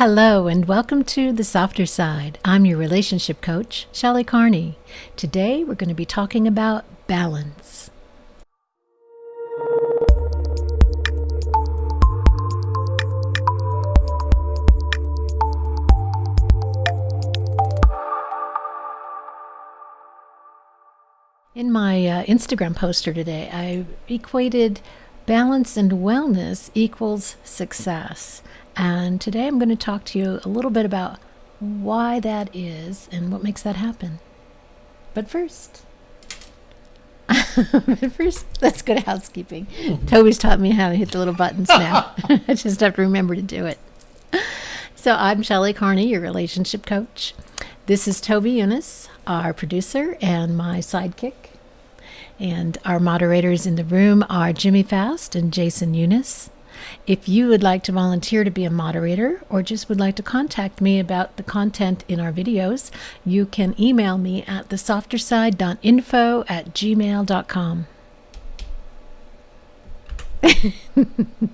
Hello, and welcome to The Softer Side. I'm your relationship coach, Shelley Carney. Today, we're going to be talking about balance. In my uh, Instagram poster today, I equated balance and wellness equals success. And today I'm going to talk to you a little bit about why that is and what makes that happen. But first, but first, let's go to housekeeping. Toby's taught me how to hit the little buttons now. I just have to remember to do it. So I'm Shelley Carney, your relationship coach. This is Toby Younis, our producer and my sidekick. And our moderators in the room are Jimmy Fast and Jason Younis. If you would like to volunteer to be a moderator or just would like to contact me about the content in our videos, you can email me at thesofterside.info at gmail.com.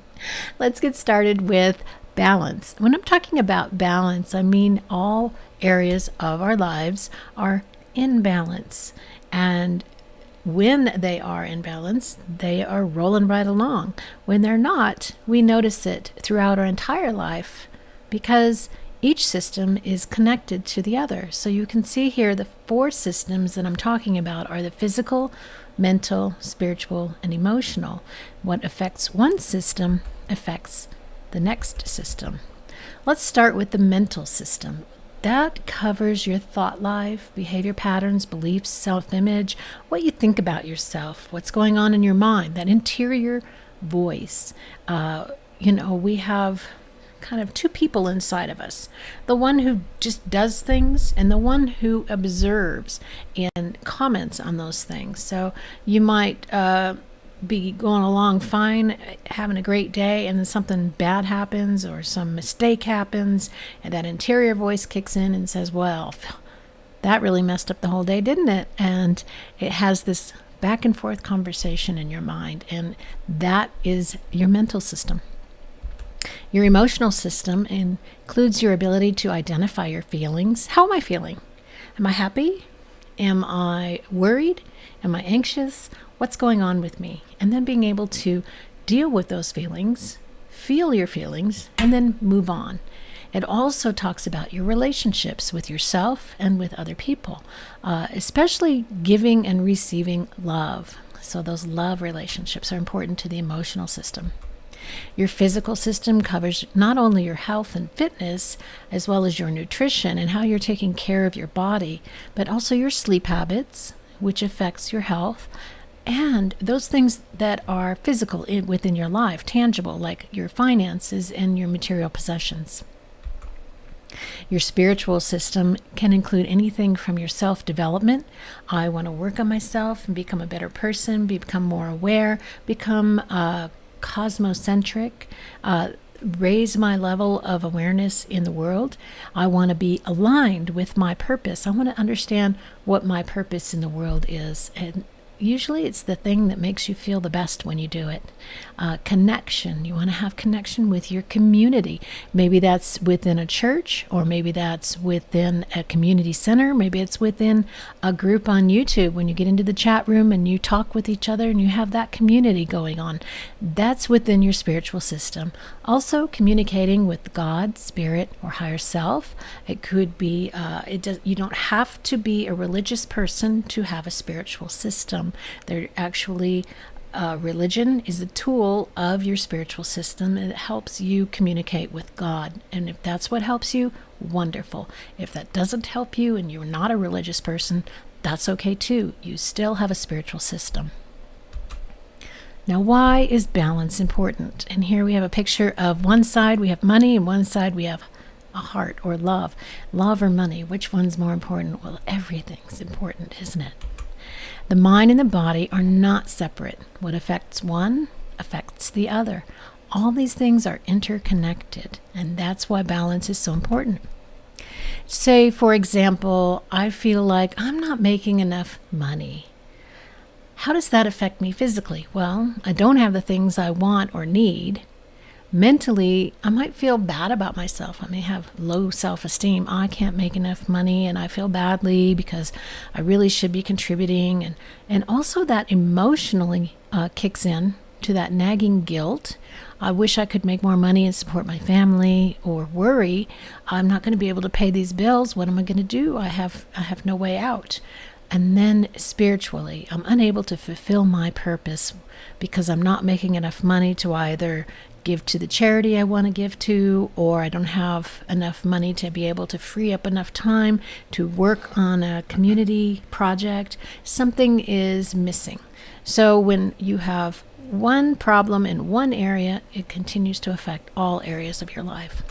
Let's get started with balance. When I'm talking about balance, I mean all areas of our lives are in balance. And when they are in balance, they are rolling right along. When they're not, we notice it throughout our entire life because each system is connected to the other. So you can see here the four systems that I'm talking about are the physical, mental, spiritual, and emotional. What affects one system affects the next system. Let's start with the mental system. That covers your thought life, behavior patterns, beliefs, self image, what you think about yourself, what's going on in your mind, that interior voice. Uh, you know, we have kind of two people inside of us the one who just does things and the one who observes and comments on those things. So you might. Uh, be going along fine, having a great day, and then something bad happens or some mistake happens, and that interior voice kicks in and says, Well, that really messed up the whole day, didn't it? And it has this back and forth conversation in your mind, and that is your mental system. Your emotional system includes your ability to identify your feelings. How am I feeling? Am I happy? Am I worried? Am I anxious? What's going on with me? And then being able to deal with those feelings, feel your feelings, and then move on. It also talks about your relationships with yourself and with other people, uh, especially giving and receiving love. So, those love relationships are important to the emotional system. Your physical system covers not only your health and fitness, as well as your nutrition and how you're taking care of your body, but also your sleep habits, which affects your health, and those things that are physical in, within your life, tangible, like your finances and your material possessions. Your spiritual system can include anything from your self development. I want to work on myself and become a better person, become more aware, become uh, cosmocentric, uh, raise my level of awareness in the world. I want to be aligned with my purpose. I want to understand what my purpose in the world is. And usually it's the thing that makes you feel the best when you do it. Uh, connection. You want to have connection with your community. Maybe that's within a church, or maybe that's within a community center. Maybe it's within a group on YouTube when you get into the chat room and you talk with each other and you have that community going on. That's within your spiritual system. Also, communicating with God, Spirit, or higher self. It could be. Uh, it does. You don't have to be a religious person to have a spiritual system. They're actually uh, religion is a tool of your spiritual system and it helps you communicate with God. And if that's what helps you, wonderful. If that doesn't help you and you're not a religious person, that's okay too. You still have a spiritual system. Now, why is balance important? And here we have a picture of one side we have money, and one side we have a heart or love. Love or money, which one's more important? Well, everything's important, isn't it? The mind and the body are not separate. What affects one affects the other. All these things are interconnected, and that's why balance is so important. Say, for example, I feel like I'm not making enough money. How does that affect me physically? Well, I don't have the things I want or need, mentally, I might feel bad about myself. I may have low self esteem. I can't make enough money and I feel badly because I really should be contributing. And, and also, that emotionally uh, kicks in to that nagging guilt. I wish I could make more money and support my family or worry I'm not going to be able to pay these bills. What am I going to do? I have I have no way out. And then spiritually, I'm unable to fulfill my purpose because I'm not making enough money to either give to the charity I want to give to, or I don't have enough money to be able to free up enough time to work on a community project. Something is missing. So when you have one problem in one area, it continues to affect all areas of your life.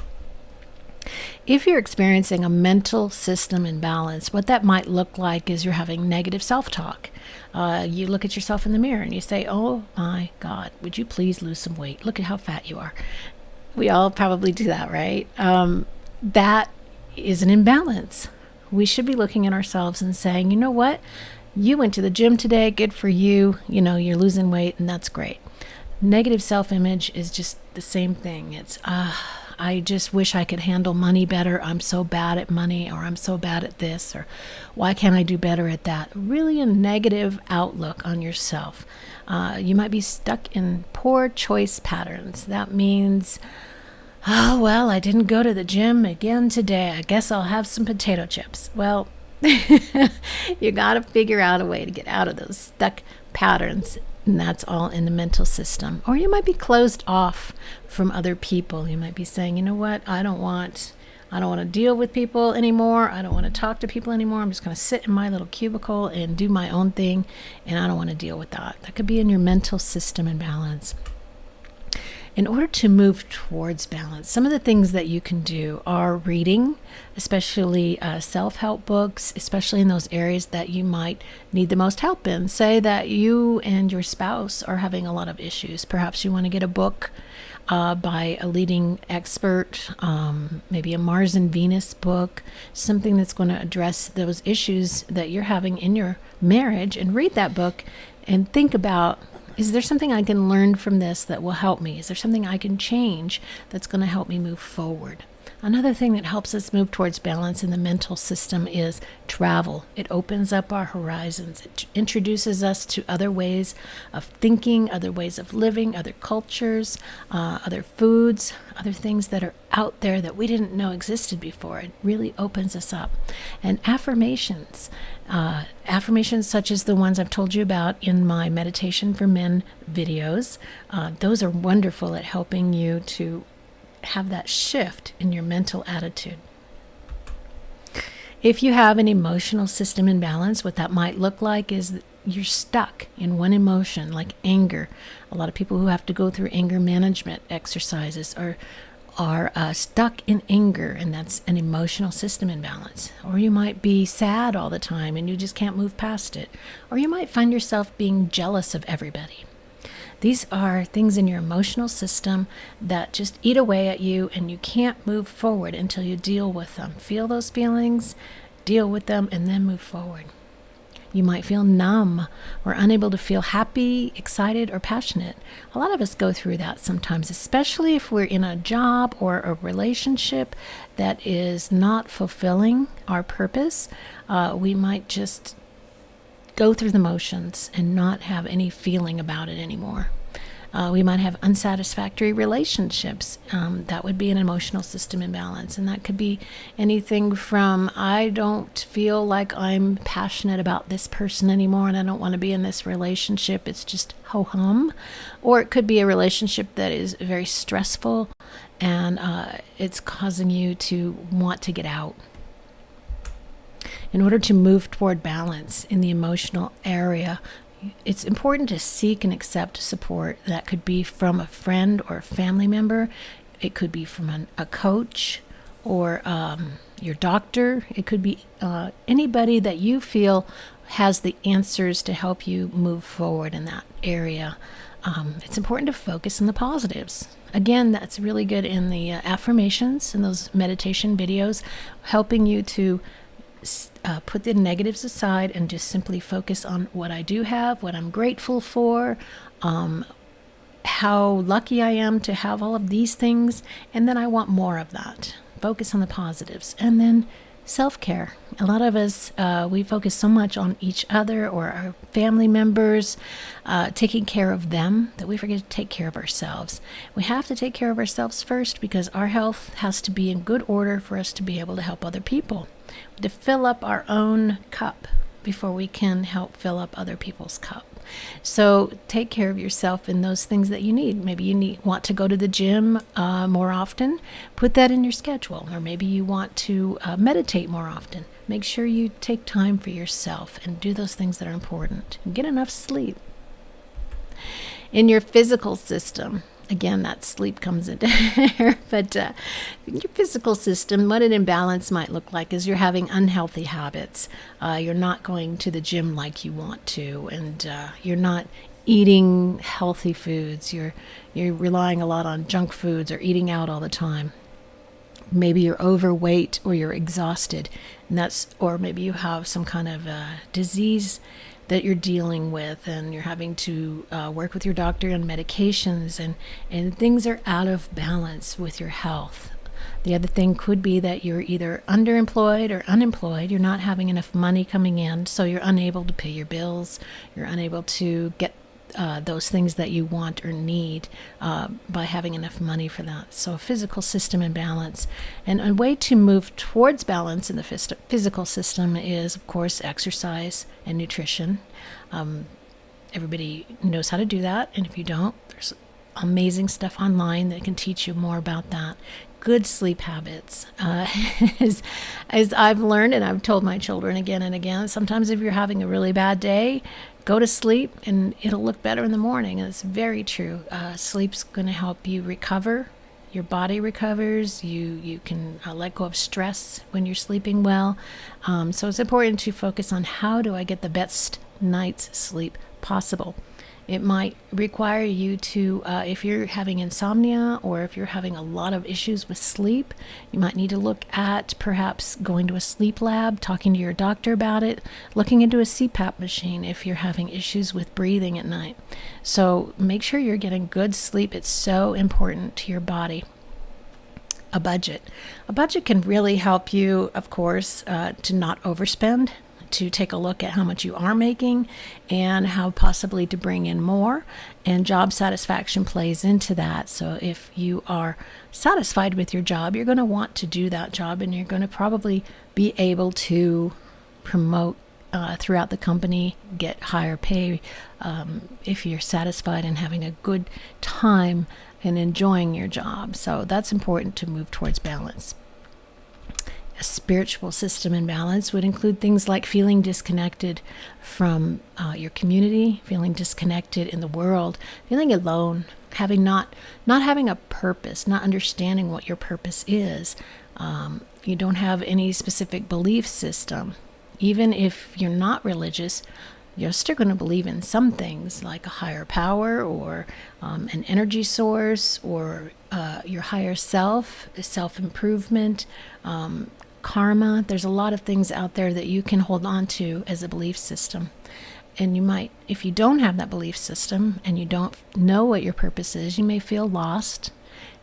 If you're experiencing a mental system imbalance, what that might look like is you're having negative self talk. Uh, you look at yourself in the mirror and you say, Oh my God, would you please lose some weight? Look at how fat you are. We all probably do that, right? Um, that is an imbalance. We should be looking at ourselves and saying, You know what? You went to the gym today, good for you. You know, you're losing weight, and that's great. Negative self image is just the same thing. It's, ah. Uh, I just wish I could handle money better. I'm so bad at money, or I'm so bad at this, or why can't I do better at that? Really, a negative outlook on yourself. Uh, you might be stuck in poor choice patterns. That means, oh, well, I didn't go to the gym again today. I guess I'll have some potato chips. Well, you got to figure out a way to get out of those stuck patterns and that's all in the mental system. Or you might be closed off from other people. You might be saying, you know what, I don't want. I don't want to deal with people anymore. I don't want to talk to people anymore. I'm just going to sit in my little cubicle and do my own thing, and I don't want to deal with that. That could be in your mental system imbalance in order to move towards balance, some of the things that you can do are reading, especially uh, self help books, especially in those areas that you might need the most help in. Say that you and your spouse are having a lot of issues. Perhaps you want to get a book uh, by a leading expert, um, maybe a Mars and Venus book, something that's going to address those issues that you're having in your marriage, and read that book and think about is there something I can learn from this that will help me? Is there something I can change that's going to help me move forward? Another thing that helps us move towards balance in the mental system is travel. It opens up our horizons. It introduces us to other ways of thinking, other ways of living, other cultures, uh, other foods, other things that are out there that we didn't know existed before. It really opens us up. And affirmations. Uh, affirmations such as the ones I've told you about in my Meditation for Men videos, uh, those are wonderful at helping you to have that shift in your mental attitude. If you have an emotional system imbalance, what that might look like is you're stuck in one emotion, like anger. A lot of people who have to go through anger management exercises are are uh, stuck in anger, and that's an emotional system imbalance. Or you might be sad all the time and you just can't move past it. Or you might find yourself being jealous of everybody. These are things in your emotional system that just eat away at you, and you can't move forward until you deal with them. Feel those feelings, deal with them, and then move forward. You might feel numb or unable to feel happy, excited, or passionate. A lot of us go through that sometimes, especially if we're in a job or a relationship that is not fulfilling our purpose. Uh, we might just go through the motions and not have any feeling about it anymore. Uh, we might have unsatisfactory relationships. Um, that would be an emotional system imbalance. And that could be anything from I don't feel like I'm passionate about this person anymore and I don't want to be in this relationship. It's just ho hum. Or it could be a relationship that is very stressful and uh, it's causing you to want to get out in order to move toward balance in the emotional area, it's important to seek and accept support that could be from a friend or a family member. It could be from an, a coach or um, your doctor. It could be uh, anybody that you feel has the answers to help you move forward in that area. Um, it's important to focus on the positives. Again, that's really good in the uh, affirmations and those meditation videos, helping you to uh, put the negatives aside and just simply focus on what I do have, what I'm grateful for, um, how lucky I am to have all of these things, and then I want more of that. Focus on the positives. And then self care. A lot of us, uh, we focus so much on each other or our family members, uh, taking care of them, that we forget to take care of ourselves. We have to take care of ourselves first because our health has to be in good order for us to be able to help other people. To fill up our own cup before we can help fill up other people's cup. So take care of yourself in those things that you need. Maybe you need want to go to the gym uh, more often. Put that in your schedule, or maybe you want to uh, meditate more often. Make sure you take time for yourself and do those things that are important. Get enough sleep. In your physical system, again, that sleep comes into there. but uh, your physical system, what an imbalance might look like is you're having unhealthy habits. Uh, you're not going to the gym like you want to, and uh, you're not eating healthy foods. You're you're relying a lot on junk foods or eating out all the time. Maybe you're overweight or you're exhausted, and that's or maybe you have some kind of uh, disease that you're dealing with and you're having to uh, work with your doctor on medications and, and things are out of balance with your health. The other thing could be that you're either underemployed or unemployed. You're not having enough money coming in, so you're unable to pay your bills. You're unable to get uh, those things that you want or need uh, by having enough money for that. So, a physical system in balance, And a way to move towards balance in the phys- physical system is, of course, exercise and nutrition. Um, everybody knows how to do that. And if you don't, there's amazing stuff online that can teach you more about that good sleep habits. Uh, as, as I've learned, and I've told my children again and again, sometimes if you're having a really bad day, go to sleep and it'll look better in the morning. And it's very true. Uh, sleep's going to help you recover. Your body recovers. You you can uh, let go of stress when you're sleeping well. Um, so it's important to focus on how do I get the best night's sleep possible. It might require you to, uh, if you're having insomnia or if you're having a lot of issues with sleep, you might need to look at perhaps going to a sleep lab, talking to your doctor about it, looking into a CPAP machine if you're having issues with breathing at night. So make sure you're getting good sleep. It's so important to your body a budget. A budget can really help you, of course, uh, to not overspend to take a look at how much you are making and how possibly to bring in more. And job satisfaction plays into that. So if you are satisfied with your job, you're going to want to do that job and you're going to probably be able to promote uh, throughout the company, get higher pay um, if you're satisfied and having a good time and enjoying your job. So that's important to move towards balance. A spiritual system in balance would include things like feeling disconnected from uh, your community, feeling disconnected in the world, feeling alone, having not not having a purpose, not understanding what your purpose is. Um, you don't have any specific belief system. Even if you're not religious, you're still going to believe in some things like a higher power or um, an energy source or uh, your higher self, self improvement, um, karma. There's a lot of things out there that you can hold on to as a belief system. And you might, if you don't have that belief system and you don't know what your purpose is, you may feel lost.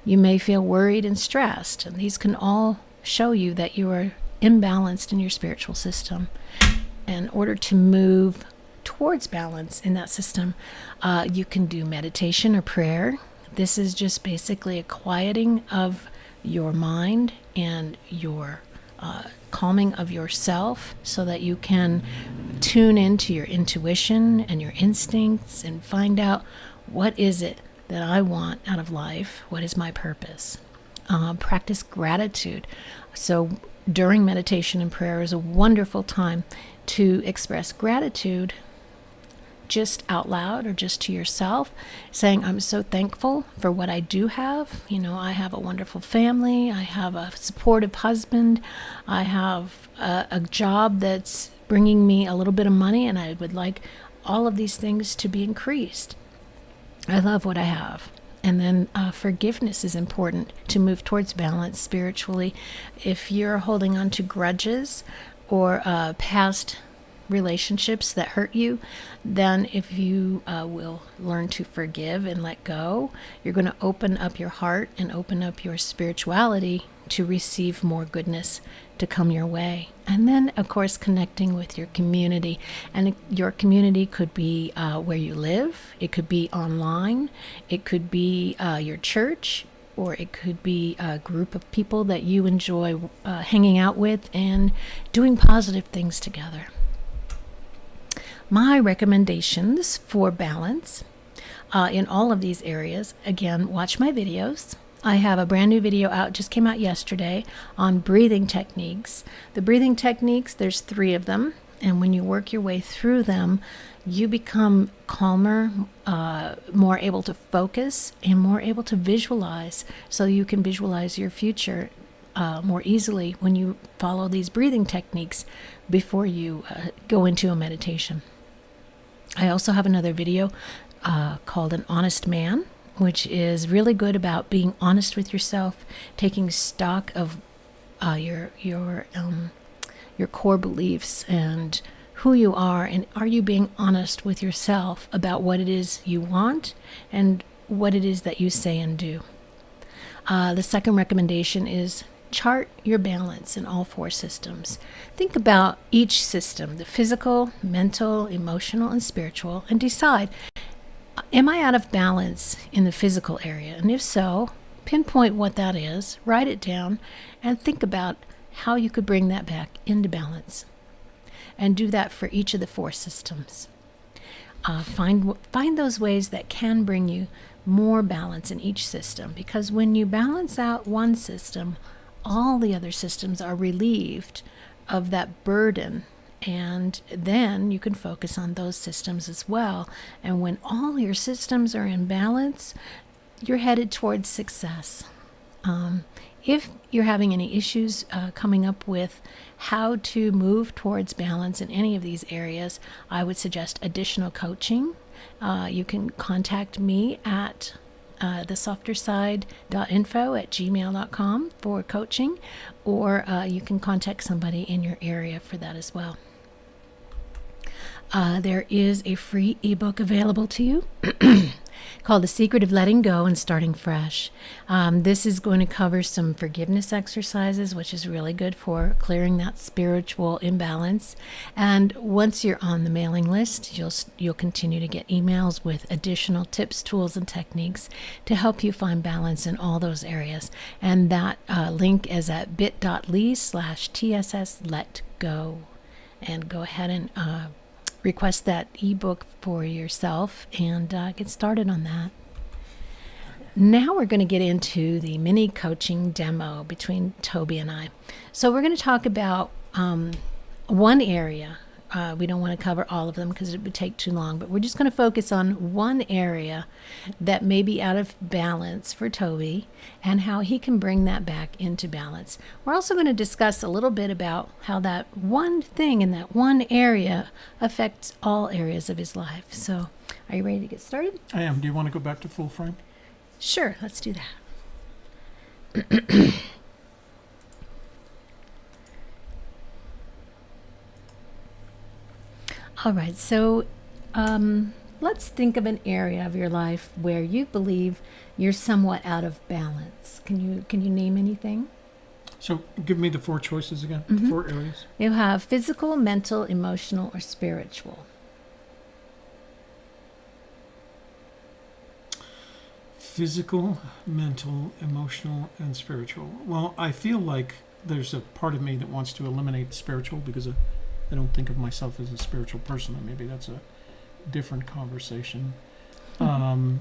You may feel worried and stressed. And these can all show you that you are imbalanced in your spiritual system. In order to move towards balance in that system, uh, you can do meditation or prayer. This is just basically a quieting of your mind and your uh, calming of yourself so that you can tune into your intuition and your instincts and find out what is it that I want out of life? What is my purpose? Uh, practice gratitude. So during meditation and prayer is a wonderful time to express gratitude just out loud or just to yourself, saying, I'm so thankful for what I do have. You know, I have a wonderful family, I have a supportive husband, I have a, a job that's bringing me a little bit of money, and I would like all of these things to be increased. I love what I have. And then uh, forgiveness is important to move towards balance spiritually. If you're holding on to grudges or uh, past relationships that hurt you, then if you uh, will learn to forgive and let go, you're going to open up your heart and open up your spirituality to receive more goodness to come your way. And then, of course, connecting with your community. And your community could be uh, where you live, it could be online, it could be uh, your church, or it could be a group of people that you enjoy uh, hanging out with and doing positive things together. My recommendations for balance uh, in all of these areas again, watch my videos. I have a brand new video out, just came out yesterday, on breathing techniques. The breathing techniques, there's three of them, and when you work your way through them, you become calmer, uh, more able to focus, and more able to visualize. So you can visualize your future uh, more easily when you follow these breathing techniques before you uh, go into a meditation. I also have another video uh, called An Honest Man, which is really good about being honest with yourself, taking stock of uh, your your um, your core beliefs and who you are, and are you being honest with yourself about what it is you want and what it is that you say and do. Uh, the second recommendation is chart your balance in all four systems. Think about each system the physical, mental, emotional, and spiritual and decide am I out of balance in the physical area? And if so, pinpoint what that is, write it down, and think about how you could bring that back into balance and do that for each of the four systems. Uh, find find those ways that can bring you more balance in each system because when you balance out one system, all the other systems are relieved of that burden and then you can focus on those systems as well. And when all your systems are in balance, you're headed towards success. Um, if you're having any issues uh, coming up with how to move towards balance in any of these areas, I would suggest additional coaching. Uh, you can contact me at uh, thesofterside.info at gmail.com for coaching, or uh, you can contact somebody in your area for that as well. Uh, there is a free ebook available to you called The Secret of Letting Go and Starting Fresh. Um, this is going to cover some forgiveness exercises, which is really good for clearing that spiritual imbalance. And once you're on the mailing list, you'll you'll continue to get emails with additional tips, tools, and techniques to help you find balance in all those areas. And that uh, link is at bit.ly slash tss let go. And go ahead and uh, request that ebook for yourself and uh, get started on that. Now we're going to get into the mini coaching demo between Toby and I. So we're going to talk about um, one area uh, we don't want to cover all of them because it would take too long, but we're just going to focus on one area that may be out of balance for Toby and how he can bring that back into balance. We're also going to discuss a little bit about how that one thing in that one area affects all areas of his life. So, are you ready to get started? I am. Do you want to go back to full frame? Sure, let's do that. All right, so um, let's think of an area of your life where you believe you're somewhat out of balance. Can you can you name anything? So give me the four choices again. Mm-hmm. four areas. You have physical, mental, emotional, or spiritual. Physical, mental, emotional, and spiritual. Well, I feel like there's a part of me that wants to eliminate spiritual because of I don't think of myself as a spiritual person. Maybe that's a different conversation. Mm-hmm. Um,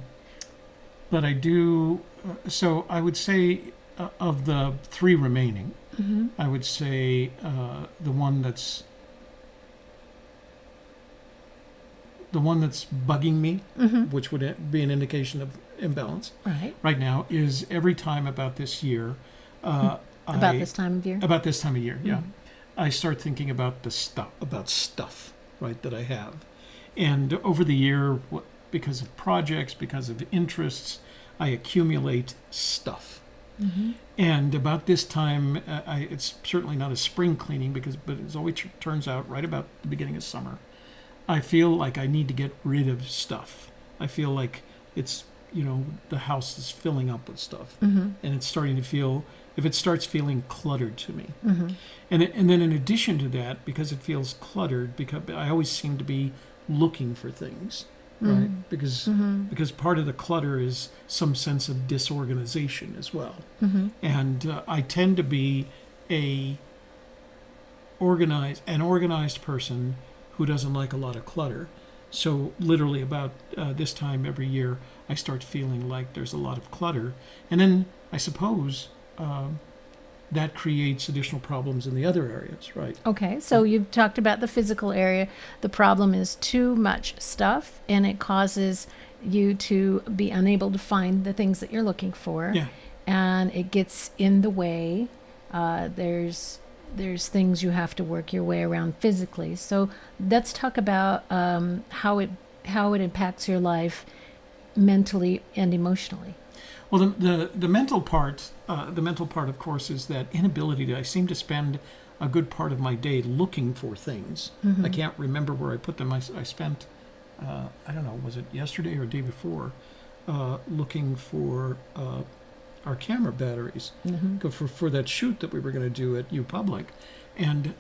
but I do. Uh, so I would say uh, of the three remaining, mm-hmm. I would say uh, the one that's the one that's bugging me, mm-hmm. which would be an indication of imbalance. Right. Right now is every time about this year. Uh, about I, this time of year. About this time of year, yeah. I start thinking about the stuff, about stuff, right, that I have. And over the year, because of projects, because of interests, I accumulate stuff. Mm-hmm. And about this time, uh, I, it's certainly not a spring cleaning because, but it always turns out right about the beginning of summer. I feel like I need to get rid of stuff. I feel like it's you know the house is filling up with stuff, Mm-hmm. and it's starting to feel. If it starts feeling cluttered to me, Mm-hmm. and it, and then in addition to that, because it feels cluttered, because I always seem to be looking for things, right? Because Mm-hmm. because part of the clutter is some sense of disorganization as well Mm-hmm. and uh, I tend to be a organized an organized person who doesn't like a lot of clutter. So literally about uh, this time every year, I start feeling like there's a lot of clutter, and then I suppose um, that creates additional problems in the other areas, right? Okay, so you've talked about the physical area. The problem is too much stuff, and it causes you to be unable to find the things that you're looking for. Yeah. And it gets in the way. Uh, there's there's things you have to work your way around physically. So let's talk about um, how it how it impacts your life mentally and emotionally. Well, the the, the mental part, uh, the mental part, of course, is that inability to. I seem to spend a good part of my day looking for things. I can't remember where I put them. I, I spent, uh, I don't know, was it yesterday or day before, uh, looking for uh, our camera batteries Mm-hmm. for for that shoot that we were going to do at U Public, and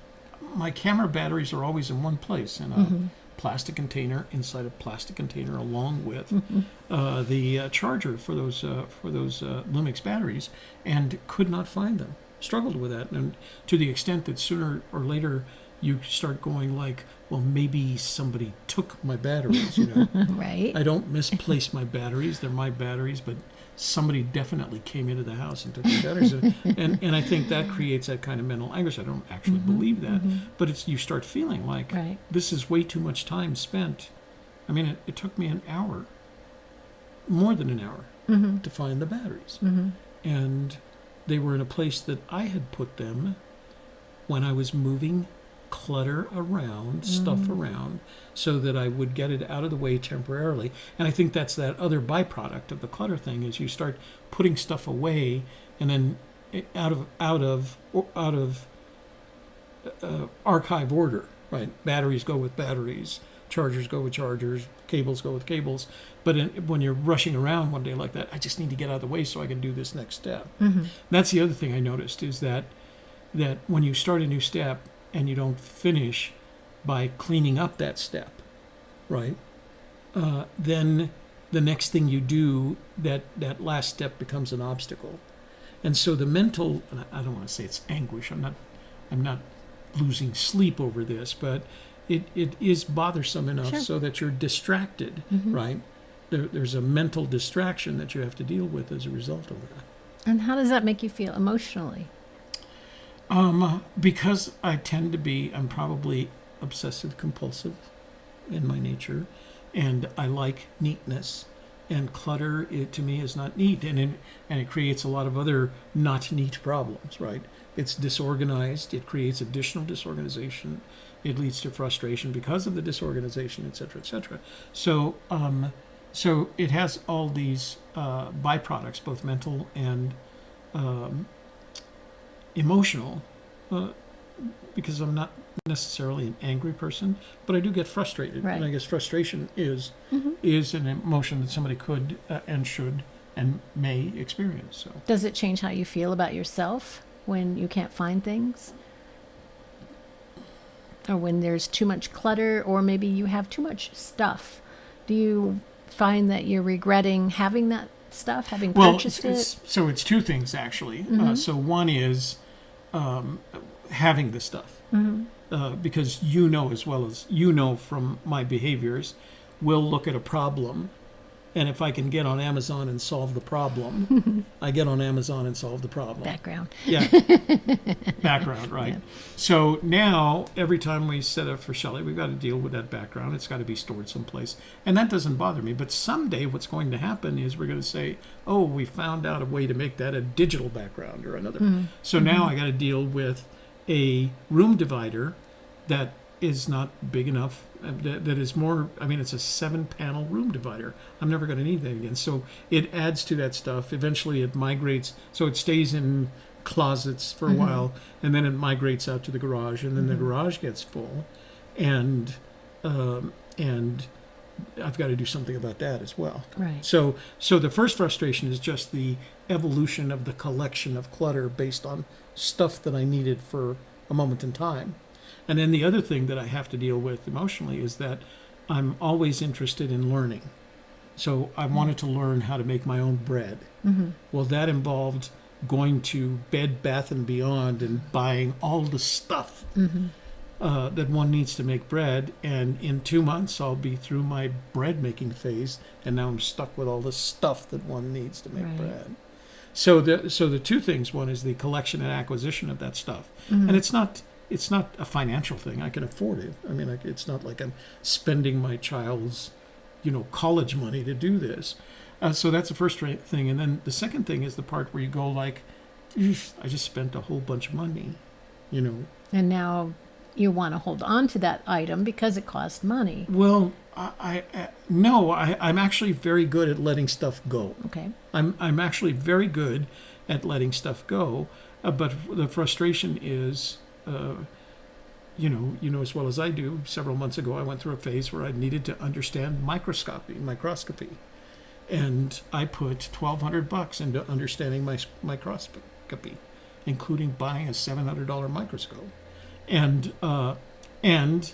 my camera batteries are always in one place in a Mm-hmm. Plastic container inside a plastic container, along with Mm-hmm. uh, the uh, charger for those uh, for those uh, Lumix batteries, and could not find them. Struggled with that, and to the extent that sooner or later you start going like, well, maybe somebody took my batteries. You know, Right. I don't misplace my batteries; they're my batteries, but somebody definitely came into the house and took the batteries, and, and and I think that creates that kind of mental anguish. I don't actually believe that, but it's you start feeling like Right. this is way too much time spent. I mean, it, it took me an hour, more than an hour, Mm-hmm. to find the batteries. Mm-hmm. And they were in a place that I had put them when I was moving clutter around, stuff around, so that I would get it out of the way temporarily. And I think that's that other byproduct of the clutter thing is you start putting stuff away and then out of out of or out of uh, archive order, right? Batteries go with batteries, chargers go with chargers, cables go with cables. But in, when you're rushing around one day like that, I just need to get out of the way so I can do this next step. Mm-hmm. That's the other thing I noticed is that that when you start a new step and you don't finish by cleaning up that step, right? Uh, then the next thing you do, that that last step becomes an obstacle, and so the mental. And I don't want to say it's anguish. I'm not. I'm not losing sleep over this, but it, it is bothersome enough Sure. so that you're distracted, Mhm. right? There, there's a mental distraction that you have to deal with as a result of that. And how does that make you feel emotionally? Um, because I tend to be, I'm probably obsessive compulsive in my nature, and I like neatness. And clutter, it, to me, is not neat, and it, and it creates a lot of other not neat problems. Right? It's disorganized. It creates additional disorganization. It leads to frustration because of the disorganization, et cetera, et cetera. So, um, so it has all these uh, byproducts, both mental and um, emotional uh, because I'm not necessarily an angry person, but I do get frustrated, Right. and I guess frustration is Mm-hmm. is an emotion that somebody could uh, and should and may experience. So Does it change how you feel about yourself when you can't find things? Or when there's too much clutter, or maybe you have too much stuff? Do you find that you're regretting having that stuff, having well, purchased it's, it's, so it's two things actually. Uh, Mhm. so one is um, having the stuff. it? hmm uh, because you know as well as you know from my behaviors, we'll look at a problem, and if I can get on Amazon and solve the problem, I get on Amazon and solve the problem. Background. Yeah, background, right? Yeah. So now every time we set up for Shelley, we've got to deal with that background. It's got to be stored someplace, and that doesn't bother me. But someday, what's going to happen is we're going to say, "Oh, we found out a way to make that a digital background or another." Mhm. So now I got to deal with a room divider that is not big enough. uh, That, that is more. I mean, it's a seven-panel room divider. I'm never going to need that again. So it adds to that stuff. Eventually, it migrates. So it stays in closets for a Mhm. while, and then it migrates out to the garage, and then the Mhm. garage gets full, and um, and I've got to do something about that as well. Right. So, so the first frustration is just the evolution of the collection of clutter based on stuff that I needed for a moment in time. And then the other thing that I have to deal with emotionally is that I'm always interested in learning. So I wanted to learn how to make my own bread. Mm-hmm. Well, that involved going to Bed Bath and Beyond and buying all the stuff Mm-hmm. uh, that one needs to make bread. And in two months, I'll be through my bread making phase, and now I'm stuck with all the stuff that one needs to make Right. bread. So the so the two things: one is the collection and acquisition of that stuff, Mm-hmm. and it's not it's not a financial thing. I can afford it. I mean, it's not like I'm spending my child's, you know, college money to do this. Uh, so that's the first thing, and then the second thing is the part where you go like, I just spent a whole bunch of money, you know, And now you want to hold on to that item because it cost money. Well, I, I, I no, I, I'm actually very good at letting stuff go. Okay. I'm, I'm actually very good at letting stuff go. Uh, but the frustration is, uh, you know, you know as well as I do. Several months ago, I went through a phase where I needed to understand microscopy, microscopy, and I put 1,200 bucks into understanding my microscopy, including buying a $700 microscope, and uh, and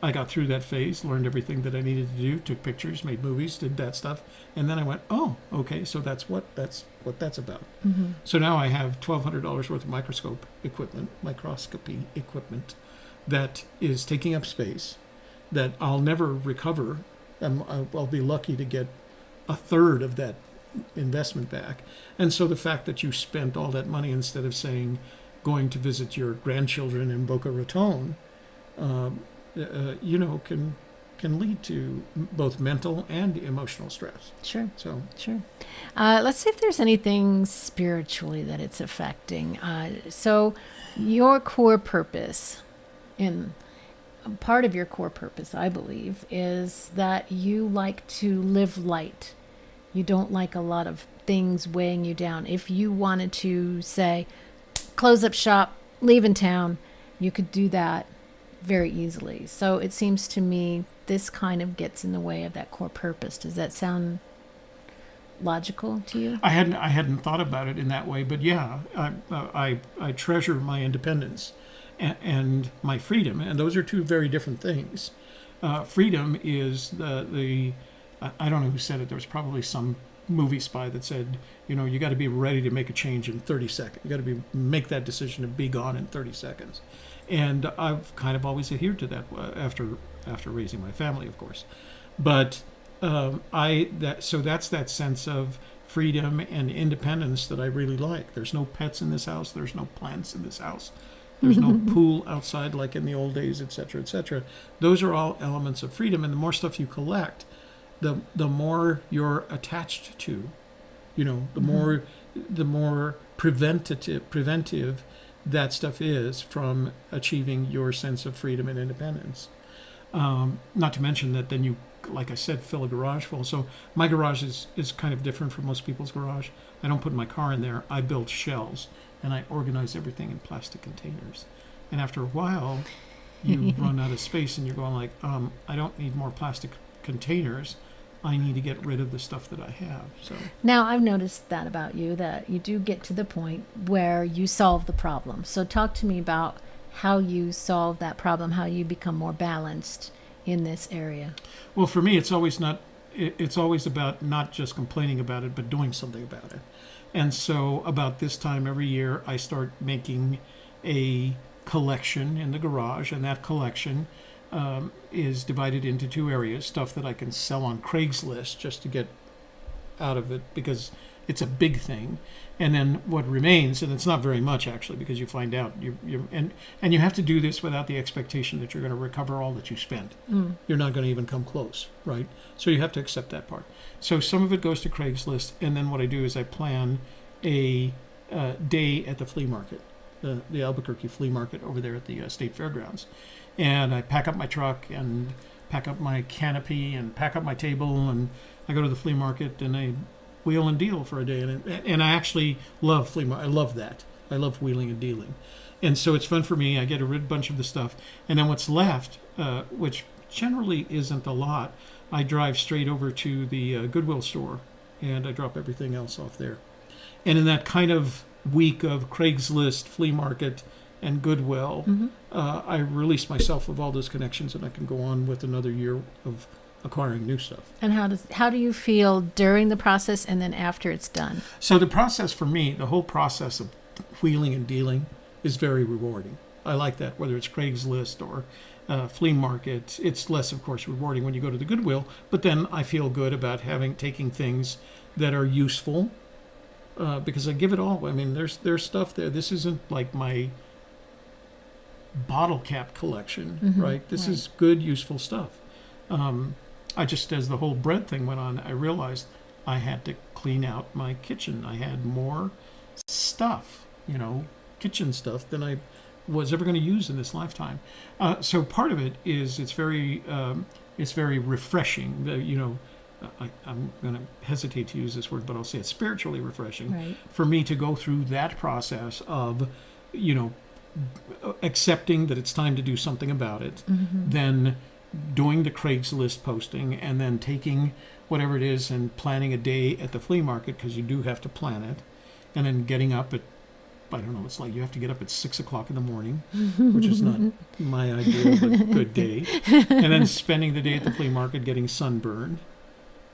I got through that phase, learned everything that I needed to do, took pictures, made movies, did that stuff, and then I went, oh, okay, so that's what that's what that's about. Mm-hmm. So now I have twelve hundred dollars worth of microscope equipment, microscopy equipment, that is taking up space, that I'll never recover. I'm, I'll I'll be lucky to get a third of that investment back. And so the fact that you spent all that money instead of saying going to visit your grandchildren in Boca Raton, um, uh, you know, can can lead to both mental and emotional stress. Sure. So Sure. Uh, let's see if there's anything spiritually that it's affecting. Uh, so, your core purpose, in part of your core purpose, I believe, is that you like to live light. You don't like a lot of things weighing you down. If you wanted to say, close up shop, leave in town, you could do that very easily. So, it seems to me this kind of gets in the way of that core purpose. Does that sound logical to you? I hadn't I hadn't thought about it in that way, but yeah, I I, I treasure my independence and, and my freedom, and those are two very different things. Uh, freedom is the the I don't know who said it. There was probably some movie spy that said, you know, you got to be ready to make a change in 30 seconds. You got to be make that decision to be gone in 30 seconds. And I've kind of always adhered to that uh, after after raising my family, of course. But um, I that so that's that sense of freedom and independence that I really like. There's no pets in this house. There's no plants in this house. There's no pool outside like in the old days, etc., cetera, et cetera. Those are all elements of freedom. And the more stuff you collect, the the more you're attached to. You know, the Mhm. more the more preventative preventive that stuff is from achieving your sense of freedom and independence. Um, not to mention that then you, like I said, fill a garage full. So my garage is, is kind of different from most people's garage. I don't put my car in there. I build shells and I organize everything in plastic containers. And after a while, you run out of space and you're going like, um, I don't need more plastic containers. I need to get rid of the stuff that I have. So Now, I've noticed that about you that you do get to the point where you solve the problem. So, talk to me about how you solve that problem, how you become more balanced in this area. Well, for me, it's always not. It's always about not just complaining about it, but doing something about it. And so, about this time every year, I start making a collection in the garage, and that collection um, is divided into two areas: stuff that I can sell on Craigslist just to get out of it because it's a big thing, and then what remains, and it's not very much actually, because you find out you you and and you have to do this without the expectation that you're going to recover all that you spent Mm. you're not going to even come close, right? So you have to accept that part. So some of it goes to Craigslist, and then what I do is I plan a uh, day at the flea market. the, the Albuquerque flea market over there at the uh, state fairgrounds, and I pack up my truck and pack up my canopy and pack up my table and I go to the flea market and I wheel and deal for a day and and I actually love flea market. I love that. I love wheeling and dealing, and so it's fun for me. I get a bunch of the stuff, and then what's left, uh, which generally isn't a lot, I drive straight over to the uh, Goodwill store and I drop everything else off there. And in that kind of week of Craigslist, flea market, and Goodwill, Mhm. uh, I release myself of all those connections, and I can go on with another year of acquiring new stuff. And how does how do you feel during the process and then after it's done? So the process for me, the whole process of wheeling and dealing, is very rewarding. I like that, whether it's Craigslist or uh, flea market. It's less, of course, rewarding when you go to the Goodwill, but then I feel good about having taking things that are useful uh, because I give it all. I mean, there's there's stuff there. This isn't like my bottle cap collection, Mhm, right? This right. is good, useful stuff. Um, I just, as the whole bread thing went on, I realized I had to clean out my kitchen. I had more stuff, you know, kitchen stuff than I was ever going to use in this lifetime. Uh, so part of it is it's very um, it's very refreshing. You know, I, I'm going to hesitate to use this word, but I'll say it's spiritually refreshing Right. for me to go through that process of, you know, accepting that it's time to do something about it, Mm-hmm. then doing the Craigslist posting, and then taking whatever it is and planning a day at the flea market because you do have to plan it, and then getting up at I don't know. It's like you have to get up at six o'clock in the morning, which is not my idea of a good day. And then spending the day at the flea market getting sunburned,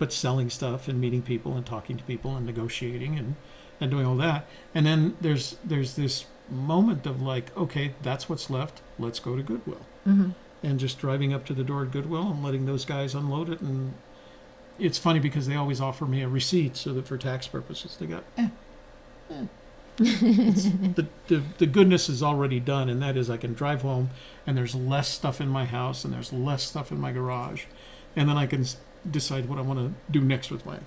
but selling stuff and meeting people and talking to people and negotiating and, and doing all that. And then there's there's this moment of like, okay, that's what's left. Let's go to Goodwill. hmm And just driving up to the door at Goodwill and letting those guys unload it. And it's funny because they always offer me a receipt so that for tax purposes they go, eh, eh. The, the, the goodness is already done, and that is I can drive home and there's less stuff in my house and there's less stuff in my garage. And then I can s- decide what I want to do next with my,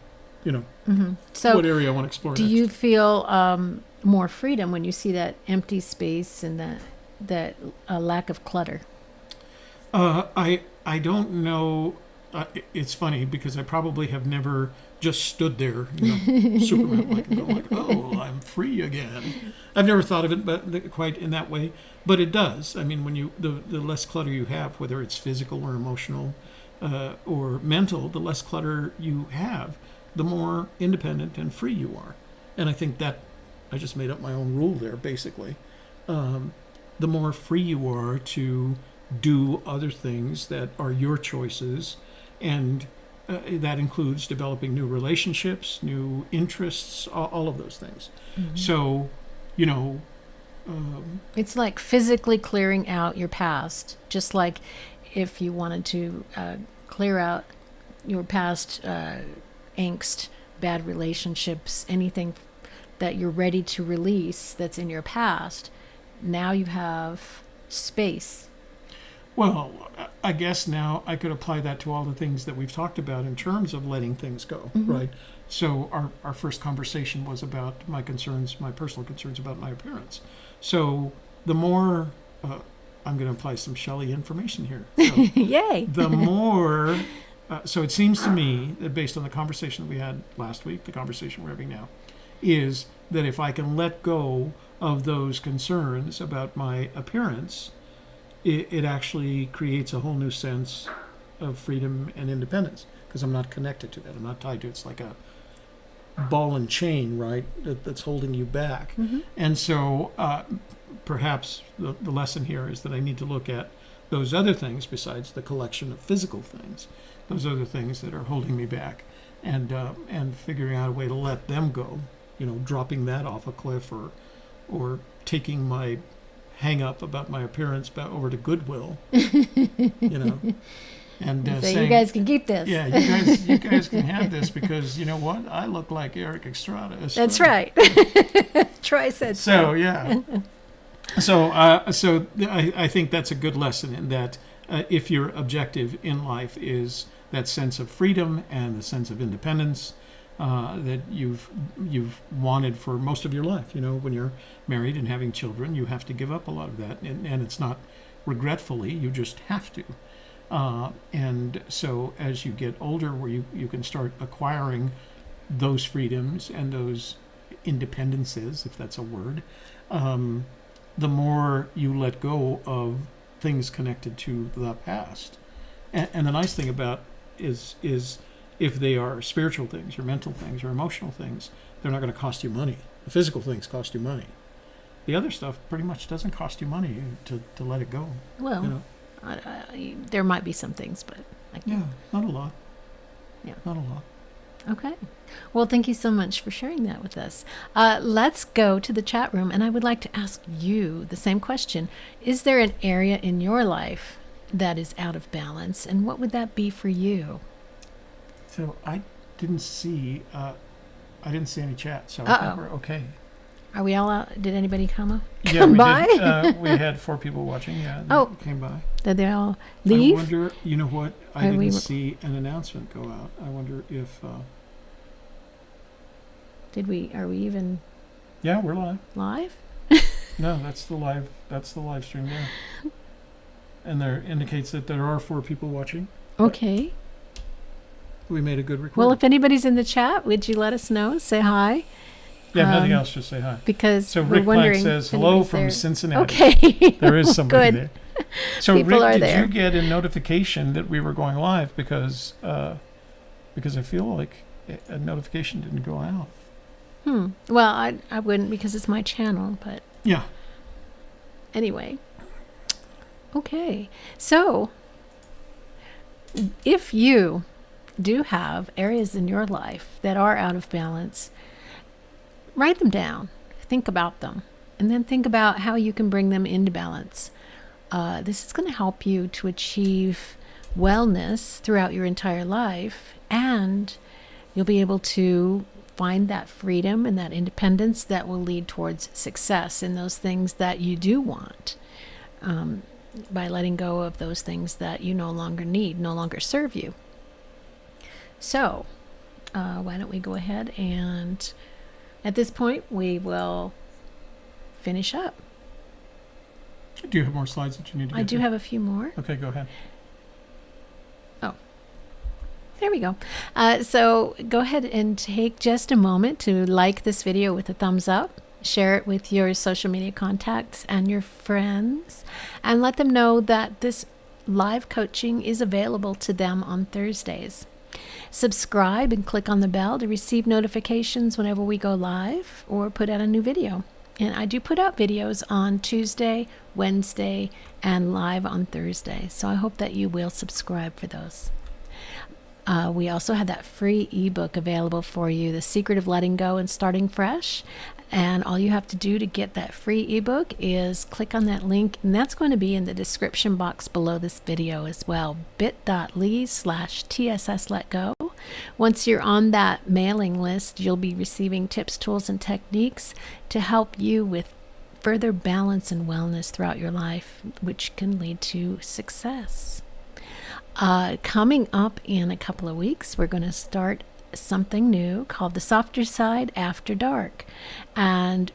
you know, mm-hmm. So what area I want to explore Do next. you feel um, more freedom when you see that empty space and that that uh, lack of clutter? Uh, I I don't know. Uh, it's funny because I probably have never just stood there, you know, Superman like, like, oh, I'm free again. I've never thought of it, but quite in that way. But it does. I mean, when you the the less clutter you have, whether it's physical or emotional, uh, or mental, the less clutter you have, the more independent and free you are. And I think that I just made up my own rule there, basically. Um, the more free you are to do other things that are your choices, and uh, that includes developing new relationships, new interests, all, all of those things. So, you know, um, It's like physically clearing out your past, just like if you wanted to uh, clear out your past uh, angst, bad relationships, anything that you're ready to release that's in your past. Now you have space. well, I- guess now I could apply that to all the things that we've talked about in terms of letting things go, Mhm. right? So our, our first conversation was about my concerns, my personal concerns about my appearance. So the more, uh, I'm going to apply some Shelley information here. So Yay! the more uh, so it seems to me that based on the conversation that we had last week the conversation we're having now is that if i can let go of those concerns about my appearance it, it actually creates a whole new sense of freedom and independence because i'm not connected to that i'm not tied to it. it's like a ball and chain right that, that's holding you back Mhm. and so uh, perhaps the, the lesson here is that I need to look at those other things besides the collection of physical things, those other things that are holding me back, and uh, and figuring out a way to let them go. You know, dropping that off a cliff or or taking my hang up about my appearance back over to Goodwill. you know, and uh, so saying, you guys can keep this. yeah, you guys, you guys can have this because you know what? I look like Erik Estrada. That's right. Troy said So yeah. So uh, so I, I think that's a good lesson in that uh, if your objective in life is that sense of freedom and the sense of independence, uh, that you've you've wanted for most of your life. You know, when you're married and having children, you have to give up a lot of that, and, and it's not regretfully. You just have to. Uh, and so as you get older, where you, you can start acquiring those freedoms and those independences, if that's a word, um, the more you let go of things connected to the past. And, and the nice thing about is is if they are spiritual things or mental things or emotional things, they're not going to cost you money. The physical things cost you money. The other stuff pretty much doesn't cost you money to, to let it go. Well, You know, I, I, there might be some things, but I yeah, not a lot. Yeah. not a lot. Okay. Well, thank you so much for sharing that with us. Uh, let's go to the chat room, and I would like to ask you the same question. Is there an area in your life that is out of balance, and what would that be for you? So I didn't see uh, I didn't see any chat, so I Uh-oh. think we're okay. Are we all out? Did anybody come up? Yeah, Come we by? did. Uh, we had four people watching. Yeah, Oh. came by. Did they all leave? I wonder. You know what? I Are didn't we- see an announcement go out. I wonder if. Uh, Did we? Are we even yeah, we're live. live? No, that's the live. That's the live stream there. And there indicates that there are four people watching. Okay. We made a good recording. Well, if anybody's in the chat, would you let us know? Say hi, yeah, nothing um, else. Just say hi. because So Rick Plank says hello from there." Cincinnati. Okay. There is somebody Good. there. So People Rick, are did there. you get a notification that we were going live? Because uh, because I feel like a- a notification didn't go out. Hmm. Well, I I wouldn't because it's my channel, but Yeah. anyway. Okay. So, if you do have areas in your life that are out of balance, write them down. Think about them. And then think about how you can bring them into balance. Uh, this is going to help you to achieve wellness throughout your entire life. And you'll be able to find that freedom and that independence that will lead towards success in those things that you do want um, by letting go of those things that you no longer need, no longer serve you. So, uh, why don't we go ahead and at this point we will finish up. Do you have more slides that you need to I do to? have a few more. Okay, go ahead. Oh, there we go. Uh, so go ahead and take just a moment to like this video with a thumbs up. Share it with your social media contacts and your friends, and let them know that this live coaching is available to them on Thursdays. Subscribe and click on the bell to receive notifications whenever we go live or put out a new video. And I do put out videos on Tuesday, Wednesday, and live on Thursday. So I hope that you will subscribe for those. Uh, we also have that free ebook available for you, The Secret of Letting Go and Starting Fresh. And all you have to do to get that free ebook is click on that link, and that's going to be in the description box below this video as well bit.ly slash TSS Let Go. Once you're on that mailing list, you'll be receiving tips, tools, and techniques to help you with further balance and wellness throughout your life, which can lead to success. Uh, coming up in a couple of weeks, we're going to start something new called The Softer Side After Dark. And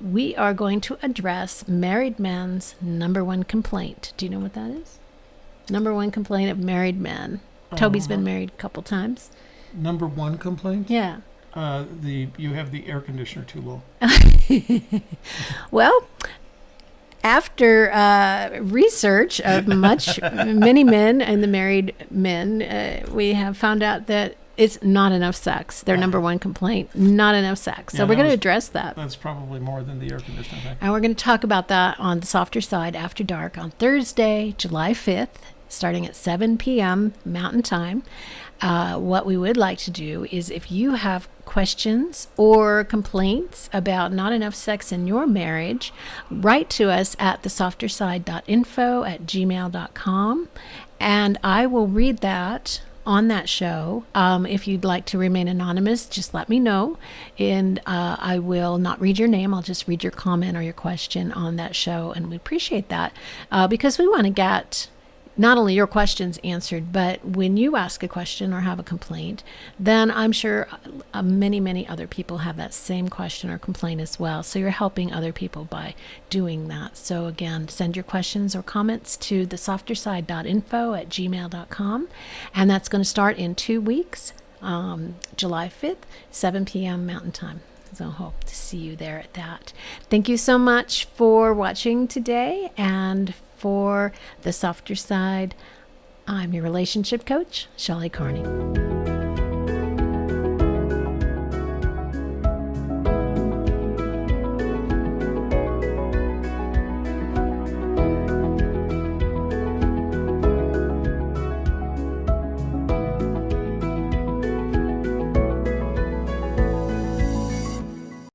we are going to address married men's number one complaint. Do you know what that is? Number one complaint of married men. Toby's been married a couple times. Number one complaint: Yeah. uh, the you have the air conditioner too low. Well, after uh, research of much, many men and the married men, uh, we have found out that it's not enough sex. Their number one complaint: not enough sex. So Yeah, we're going to address that. That's probably more than the air conditioner thing. And we're going to talk about that on the softer side after dark on Thursday, July 5th, starting at 7 p.m. Mountain Time. Uh, what we would like to do is if you have questions or complaints about not enough sex in your marriage, write to us at thesofterside.info at gmail.com and I will read that on that show. Um, if you'd like to remain anonymous, just let me know, and uh, I will not read your name. I'll just read your comment or your question on that show, and we appreciate that uh, because we want to get not only your questions answered, but when you ask a question or have a complaint, then I'm sure uh, many, many other people have that same question or complaint as well. So you're helping other people by doing that. So again, send your questions or comments to thesofterside.info at gmail.com. And that's going to start in two weeks, um, July 5th, 7 p.m. Mountain Time. So hope to see you there at that. Thank you so much for watching today and for the softer side. I'm your relationship coach, Shelley Carney.